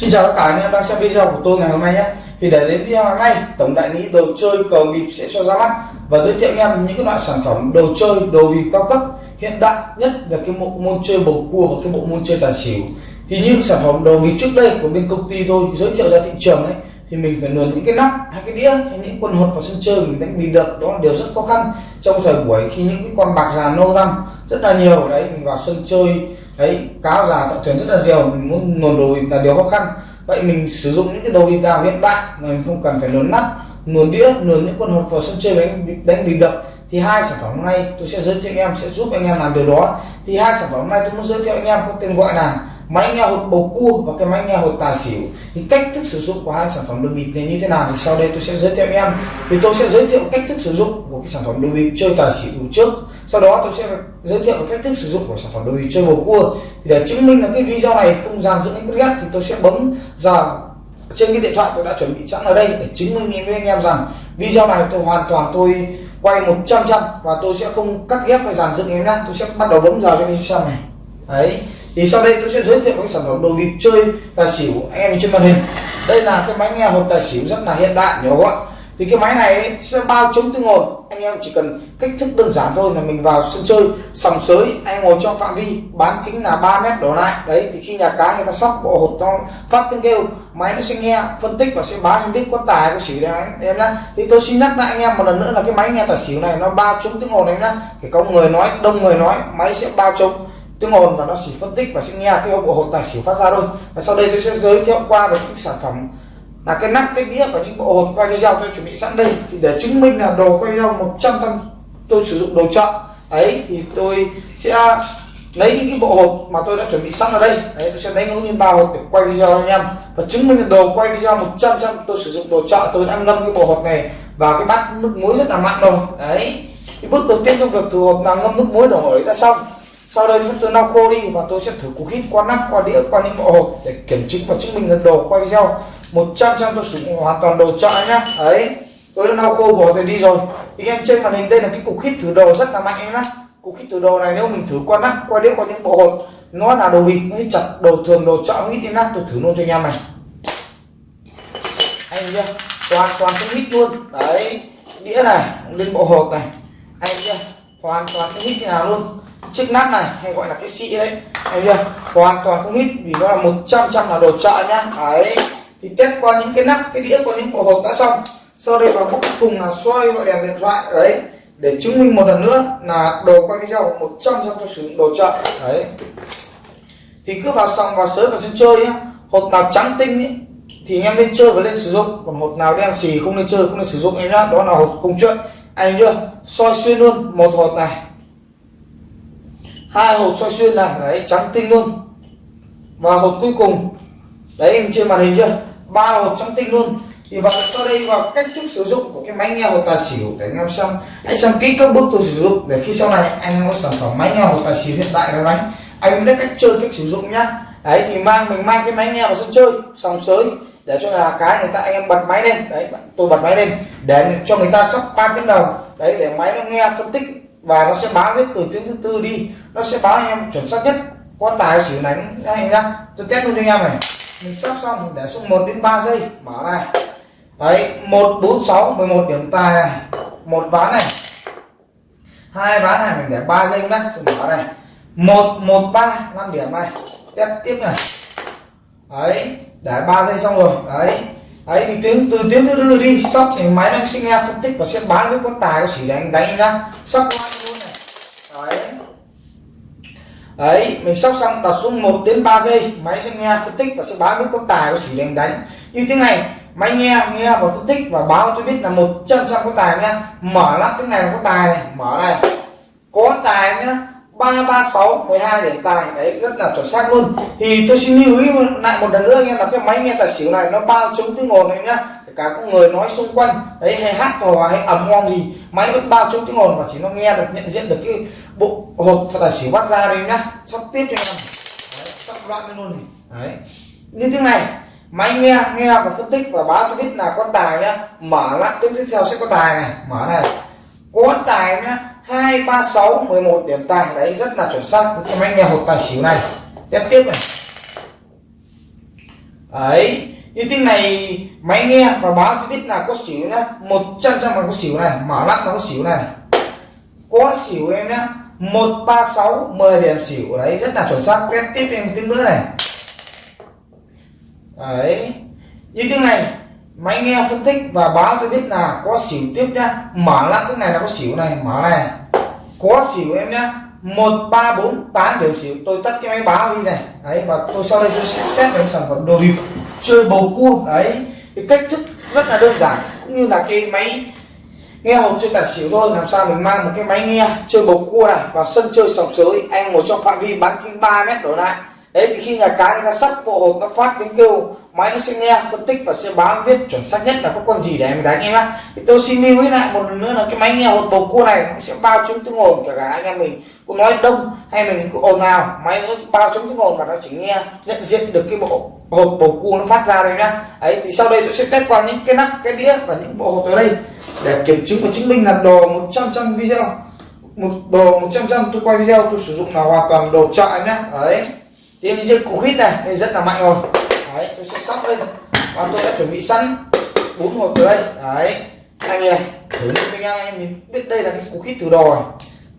Xin chào tất cả anh em đang xem video của tôi ngày hôm nay nhé. Thì để đến video ngày hôm nay, Tổng đại lý đồ chơi cầu bịp sẽ cho ra mắt Và giới thiệu anh em những cái loại sản phẩm đồ chơi, đồ bịp cao cấp, hiện đại nhất về cái bộ môn chơi bầu cua và cái bộ môn chơi tài xỉu. Thì những sản phẩm đồ bịp trước đây của bên công ty tôi giới thiệu ra thị trường ấy, thì mình phải luồn những cái nắp hay cái đĩa, hay những quân hột vào sân chơi mình đánh bịp được. Đó là điều rất khó khăn trong thời buổi khi những cái con bạc già nô năm rất là nhiều đấy, mình vào sân chơi đấy cáo già tạo thuyền rất là nhiều mình muốn luồn đồ bịp là điều khó khăn. Vậy mình sử dụng những cái đồ bịp nào hiện đại mà mình không cần phải luồn nắp luồn đĩa luồn những con hột vào sân chơi đánh đánh bịp được thì hai sản phẩm hôm nay tôi sẽ giới thiệu anh em, sẽ giúp anh em làm điều đó. Thì hai sản phẩm hôm nay tôi muốn giới thiệu anh em có tên gọi là máy nghe hột bầu cua và cái máy nghe hột tài xỉu. Thì cách thức sử dụng của hai sản phẩm đồ bịp này như thế nào thì sau đây tôi sẽ giới thiệu anh em. Thì tôi sẽ giới thiệu cách thức sử dụng của cái sản phẩm đồ bịp chơi tài xỉu trước sau đó tôi sẽ giới thiệu cách thức sử dụng của sản phẩm đồ bị chơi bầu cua. Thì để chứng minh là cái video này không dàn dựng cắt ghét thì tôi sẽ bấm vào trên cái điện thoại tôi đã chuẩn bị sẵn ở đây để chứng minh với anh em rằng video này tôi hoàn toàn tôi quay 100 trăm và tôi sẽ không cắt ghép hay dàn dựng em nhá. Tôi sẽ bắt đầu bấm vào cho anh xem này. Đấy. Thì sau đây tôi sẽ giới thiệu cái sản phẩm đồ bịp chơi tài xỉu anh em trên màn hình. Đây là cái máy nghe hộp tài xỉu rất là hiện đại nhỏ gọn thì cái máy này sẽ bao chống tương ngột anh em chỉ cần cách thức đơn giản thôi là mình vào sân chơi, sòng sới, anh ngồi trong phạm vi, bán kính là 3 mét đổ lại. Đấy, thì khi nhà cái người ta sóc, bộ hột nó phát tiếng kêu, máy nó sẽ nghe, phân tích và sẽ báo em biết có tài có xỉu đấy em nhá. Thì tôi xin nhắc lại anh em một lần nữa là cái máy nghe tài xỉu này nó bao trúng tiếng ồn em nhá. Thì có người nói, đông người nói, máy sẽ bao trúng tiếng ồn và nó chỉ phân tích và sẽ nghe cái bộ hột tài xỉu phát ra thôi. Và sau đây tôi sẽ giới thiệu qua về những sản phẩm là cái nắp, cái đĩa và những bộ hộp quay video tôi chuẩn bị sẵn đây. Thì để chứng minh là đồ quay video 100 trăm tôi sử dụng đồ chợ. Ấy thì tôi sẽ lấy những cái bộ hộp mà tôi đã chuẩn bị sẵn ở đây. Đấy, tôi sẽ lấy ngẫu nhiên ba hộp để quay video anh em. Và chứng minh là đồ quay video 100 trăm tôi sử dụng đồ chợ, tôi đã ngâm cái bộ hộp này vào cái bát nước muối rất là mặn rồi. Đấy thì bước đầu tiên trong việc thử hộp là ngâm nước muối đổ ấy đã xong. Sau đây tôi lau khô đi và tôi sẽ thử cục hít qua nắp, qua đĩa, qua những bộ hộp để kiểm chứng và chứng minh là đồ quay video 100 trăm tôi sử dụng hoàn toàn đồ chợ nhá. Đấy, tôi đã lau khô bỏ rồi đi rồi. Thì em trên màn hình đây là cái cục hít thử đồ rất là mạnh em nhá. Cục hít thử đồ này nếu mình thử qua nắp qua đĩa, qua những bộ hột, nó là đồ bịt, nó chặt đồ thường, đồ chợ hít em nhá. Tôi thử luôn cho anh em này. Anh chưa toàn toàn cái hít luôn. Đấy, đĩa này, lên bộ hột này. Anh chưa hoàn toàn cái hít như nào luôn. Chiếc nắp này, hay gọi là cái xị đấy. Anh chưa hoàn toàn không hít vì nó là 100 trăm là đồ chợ nhá. Đấy thì test qua những cái nắp cái đĩa qua những bộ hộp đã xong. Sau đây vào bước cùng là xoay gọi đèn điện thoại đấy. Để chứng minh một lần nữa là đồ quay video 100 trăm tôi sử dụng đồ chợ đấy. Thì cứ vào xong vào sới vào sân chơi nhá. Hộp nào trắng tinh ý, thì anh em nên chơi và lên sử dụng. Còn hộp nào đen xì không nên chơi không nên sử dụng em nhá. Đó là hộp công chuyện. Anh chưa soi xuyên luôn một hộp này. Hai hộp soi xuyên này đấy trắng tinh luôn. Và hộp cuối cùng đấy em trên màn hình chưa? Ba hộp trong tinh luôn. Thì vào sau đây vào cách thức sử dụng của cái máy nghe hột tài xỉu để anh em xem. Hãy xem kỹ các bước tôi sử dụng để khi sau này anh em có sản phẩm máy nghe hột tài xỉu hiện tại nào đánh anh biết cách chơi, cách sử dụng nhá. Đấy, thì mang, mình mang cái máy nghe vào sân chơi sòng sới, để cho là cái người ta, anh em bật máy lên. Đấy, tôi bật máy lên, để cho người ta sắp ba tiếng đầu. Đấy, để máy nó nghe phân tích và nó sẽ báo hết từ tiếng thứ tư đi. Nó sẽ báo anh em chuẩn xác nhất. Có tài xỉu đánh anh nhá. Tôi test luôn cho anh em này mình sắp xong mình để xuống 1 đến 3 giây. Mở này. Đấy 1 4 6 11 điểm tài này. Một ván này. Hai ván này, mình để 3 giây nhá tôi mở này. 1 1 3 5 điểm này. Test tiếp này. Đấy, để 3 giây xong rồi. Đấy. Ấy thì tiếng, từ tiếng thứ tư đi. Sóc thì máy nó sẽ nghe phân tích và sẽ bán với con tài, có chỉ đánh đánh nhá. Sóc luôn đấy, mình sóc xong đặt xuống 1 đến 3 giây, máy sẽ nghe phân tích và sẽ báo biết con tài có chỉ đánh đánh. Như thế này, máy nghe nghe và phân tích và báo tôi biết là một trăm có tài nhá. Mở lắp cái này là có tài này, mở này có tài nhá, ba ba sáu mười hai điểm tài. Đấy, rất là chuẩn xác luôn. Thì tôi xin lưu ý lại một lần nữa nghe là cái máy nghe tài xỉu này nó bao chống tiếng ồn này nhá cả những người nói xung quanh, đấy, hay hát hò, hay ầm hoang gì máy vẫn bao chống tiếng ồn và chỉ nó nghe được, nhận diện được cái bộ hột và tài xỉu phát ra đấy nhá. Sắp tiếp cho em sắp loạn lên luôn này. Đấy. Như thế này, máy nghe nghe và phân tích và báo tôi biết là có tài nhá, mở lại tiếp theo sẽ có tài này. Mở này. Có tài nhá, hai, ba, sáu, mười một điểm tài. Đấy, rất là chuẩn xác cái máy nghe hột tài xỉu này. Tiếp tiếp này. Đấy như tiếng này, máy nghe và báo cho biết là có xỉu nhá. Một trăm trăm là có xỉu này, mở lắc nó có xỉu này. Có xỉu em nhá. Một ba sáu, mười điểm xỉu. Đấy, rất là chuẩn xác. Test tiếp em tiếng nữa này. Đấy. Như tiếng này, máy nghe phân tích và báo tôi biết là có xỉu tiếp nhá. Mở lắc tiếng này là có xỉu này, mở này. Có xỉu em nhá. Một ba bốn, tám điểm xỉu. Tôi tắt cái máy báo đi này. Đấy, và tôi sau đây tôi sẽ test cái sản phẩm đồ bịp chơi bầu cua, đấy. Cái cách thức rất là đơn giản, cũng như là cái máy nghe hột chơi tài xỉu thôi, làm sao mình mang một cái máy nghe chơi bầu cua này vào sân chơi sòng sới, anh ngồi trong phạm vi bán kính 3 mét đổ lại. Đấy, thì khi nhà cái người ta sắp bộ hột nó phát tiếng kêu máy nó sẽ nghe phân tích và sẽ báo biết chuẩn xác nhất là có con gì để em đánh em nhá thì tôi xin lưu ý lại một lần nữa là cái máy nghe hột bầu cua này nó sẽ bao chống tiếng ồn cả, cả anh em mình. Cũng nói đông hay mình cứ ồn nào máy nó bao chống tiếng ồn và nó chỉ nghe nhận diện được cái bộ hột bầu cua nó phát ra đây nhá. Ấy thì sau đây tôi sẽ test qua những cái nắp cái đĩa và những bộ hột ở đây để kiểm chứng và chứng minh là đồ 100 trăm video một đồ 100 trăm tôi quay video tôi sử dụng là hoàn toàn đồ chợ nhá. Đấy thì em chơi cục hít này nên rất là mạnh rồi đấy, tôi sẽ sóc lên. Và tôi đã chuẩn bị sẵn bốn hộp từ đây. Đấy. Anh này thử luôn cho anh em anh mình biết đây là cái cú kít thử đồ này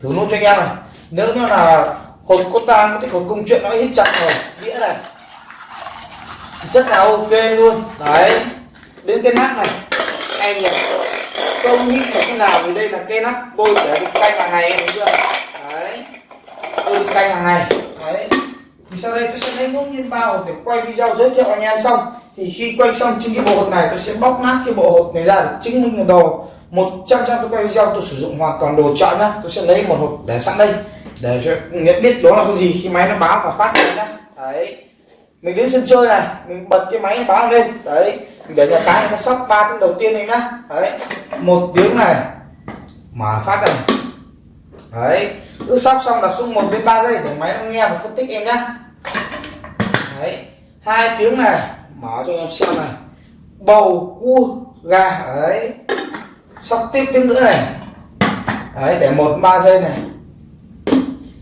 thử luôn cho anh em này. Nếu như là hột có tang có thích hột công chuyện nó hết chặt rồi, nghĩa này rất là ok luôn. Đấy. Đến cái nắp này. Em nhỉ không nghĩ là cái nào thì đây là cây nắp tôi để canh hàng ngày em thấy chưa? Đấy. Tôi canh hàng ngày. Đấy sau đây tôi sẽ lấy ngẫu nhiên ba hột để quay video giới thiệu anh em xong. Thì khi quay xong trên cái bộ hột này, tôi sẽ bóc nát cái bộ hột này ra để chứng minh là đồ. 100 trăm tôi quay video tôi sử dụng hoàn toàn đồ chọn nhá. Tôi sẽ lấy một hộp để sẵn đây, để cho nhận biết đó là cái gì khi máy nó báo và phát ra nhá. Đấy. Mình đến sân chơi này, mình bật cái máy nó báo lên. Đấy. Mình để nhà cái nó sóc ba tiếng đầu tiên này nhá. Đấy. Một tiếng này, mở phát này. Đấy. Cứ sóc xong đặt xuống một đến ba giây để máy nó nghe và phân tích em nhá đấy, hai tiếng này, mở cho em xem này. Bầu cua, gà đấy sóc tiếp tiếng nữa này. Đấy, để một, ba giây này.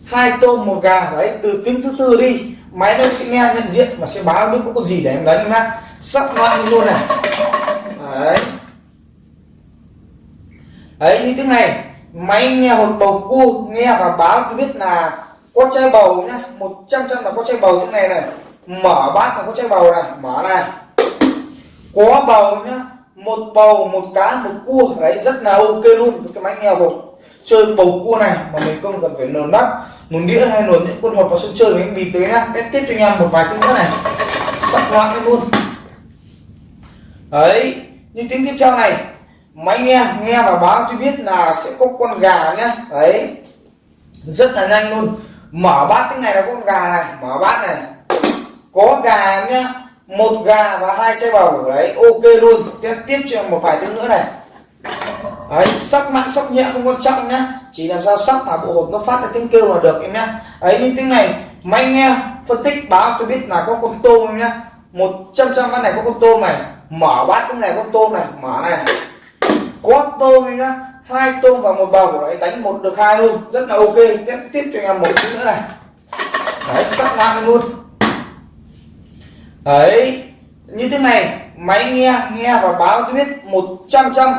Hai tôm, một gà, đấy, từ tiếng thứ tư đi. Máy nó sẽ nghe nhận diện và sẽ báo biết có con gì để em đánh nhá. Sắp loạn luôn này. Đấy. Đấy, như tiếng này, máy nghe hột bầu cua, nghe và báo tôi biết là có chai bầu nhá. 100 trăm là có chai bầu thế này này. Mở bát là có chai bầu này. Mở này. Có bầu nhá. Một bầu, một cá, một cua. Đấy, rất là ok luôn với cái máy nghe hột chơi bầu cua này mà mình không cần phải nườn nắp một đĩa hay nườn những con hột vào sân chơi mình bịp tới nhá. Test tiếp cho anh em một vài tiếng nữa này. Sắp loạn luôn. Đấy như tiếng tiếp theo này. Máy nghe nghe và báo tôi biết là sẽ có con gà nhá. Đấy, rất là nhanh luôn mở bát tiếng này là con gà này, mở bát này. Có gà nhá, một gà và hai chai bầu. Đấy, ok luôn. Tiếp tiếp cho một vài tiếng nữa này. Đấy, sắc mạnh sắc nhẹ, không quan trọng nhá. Chỉ làm sao sắc mà bộ hột nó phát ra tiếng kêu là được em nhá. Ấy những tiếng này, máy nghe, phân tích, báo, tôi biết là có con tôm em nhá. Một trăm trăm bát này có con tôm này. Mở bát tiếng này con tôm này, mở này. Có tôm em nhá hai tôm vào một bầu đấy đánh một được hai luôn. Rất là ok. Tiếp tiếp cho anh em một chút nữa này. Đấy sắc mạnh luôn. Đấy, như thế này, máy nghe nghe và báo cho biết 100 trăm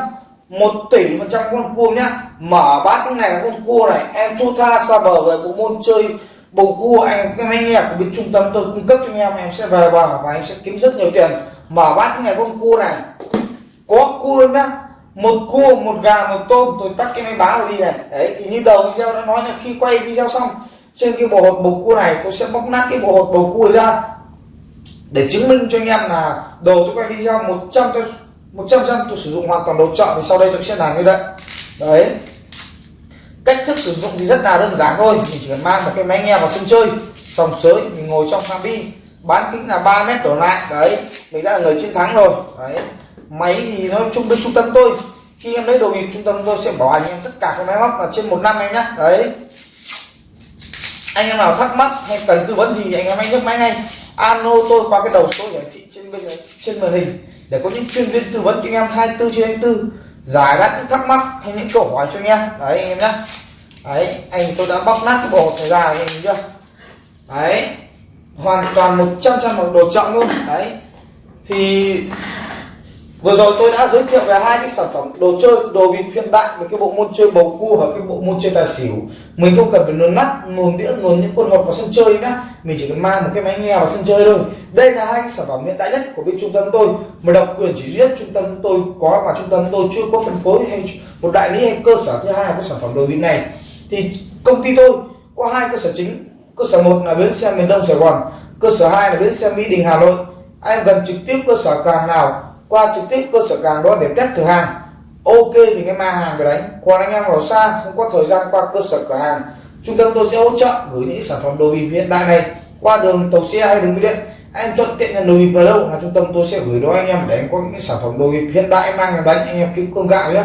một tỷ phần trăm con cua nhá. Mở bát tiếng này là con cua này, em thu tha xa bờ về bộ môn chơi bầu cua. Anh cái máy nghe của bên trung tâm tôi cung cấp cho anh em em sẽ về bờ và em sẽ kiếm rất nhiều tiền. Mở bát tiếng này con cua này, có cua nhá một cua một gà, một tôm, tôi tắt cái máy báo rồi đi này. Đấy, thì như đầu video đã nói là khi quay video xong, trên cái bộ hột bầu cua này, tôi sẽ bóc nát cái bộ hột bầu cua ra để chứng minh cho anh em là đồ tôi quay video 100 tôi 100 trăm tôi sử dụng hoàn toàn đồ chọn thì sau đây tôi sẽ làm như vậy. Đấy. Cách thức sử dụng thì rất là đơn giản thôi. Mình chỉ cần mang một cái máy nghe vào sân chơi sòng sới, mình ngồi trong phạm vi bán kính là 3 mét đổ lại. Đấy, mình đã là người chiến thắng rồi. Đấy máy thì nó chung bên trung tâm tôi, khi em lấy đồ bịp trung tâm tôi sẽ bảo hành em tất cả các máy móc là trên một năm em nhé đấy. Anh em nào thắc mắc hay cần tư vấn gì anh em hãy nhấc máy ngay. Alo, tôi qua cái đầu số hiển thị trên bên, trên màn hình để có những chuyên viên tư vấn cho anh em 24 trên 24 giải đáp những thắc mắc hay những câu hỏi cho anh em. Đấy, anh em nhé đấy, anh tôi đã bóc nát cái bộ này ra anh em chưa đấy. Hoàn toàn 100 trăm đồ chọn luôn. Đấy. Thì vừa rồi tôi đã giới thiệu về hai cái sản phẩm đồ chơi, đồ bịp hiện đại với cái bộ môn chơi bầu cua và cái bộ môn chơi tài xỉu. Mình không cần phải nôn nắp nồn đĩa nồn những con hột vào sân chơi nhá. Mình chỉ cần mang một cái máy nghe vào sân chơi thôi. Đây là hai cái sản phẩm hiện đại nhất của bên trung tâm tôi. Mà độc quyền chỉ riêng trung tâm tôi có mà trung tâm tôi chưa có phân phối hay một đại lý hay cơ sở thứ hai của sản phẩm đồ bịp này. Thì công ty tôi có hai cơ sở chính. Cơ sở một là bến xe miền đông sài gòn, cơ sở hai là bến xe mỹ đình hà nội. Anh cần trực tiếp cơ sở càng nào qua trực tiếp cơ sở càng đó để test thử hàng. Ok thì cái mang hàng về đánh còn anh em ở xa, không có thời gian qua cơ sở cửa hàng. Trung tâm tôi sẽ hỗ trợ gửi những sản phẩm đồ bịp hiện đại này qua đường tàu xe hay đường bưu điện. Anh thuận tiện nhận đồ bịp ở đâu là trung tâm tôi sẽ gửi đó anh em để anh có những sản phẩm đồ bịp hiện đại mang về đánh anh em kiếm cơm gạo nhé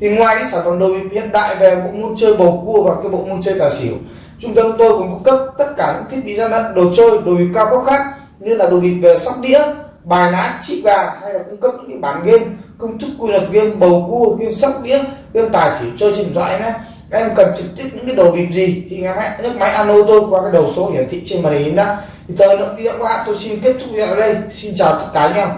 thì ngoài những sản phẩm đồ bịp hiện đại về bộ môn chơi bầu cua và cái bộ môn chơi tài xỉu, trung tâm tôi cũng cung cấp tất cả những thiết bị gian lận, đồ chơi, đồ bịp cao cấp khác như là đồ bịp về sóc đĩa bài lá chip gà hay là cung cấp những cái bản game, công thức quy luật game, bầu cua, game sóc đĩa, game tài xỉu, chơi trên điện thoại nhé em cần trực tiếp những cái đồ bịp gì thì em hãy nhấc máy alo tôi qua cái đầu số hiển thị trên màn hình đó thì thời lượng video của bạn, tôi xin kết thúc video ở đây. Xin chào tất cả anh em.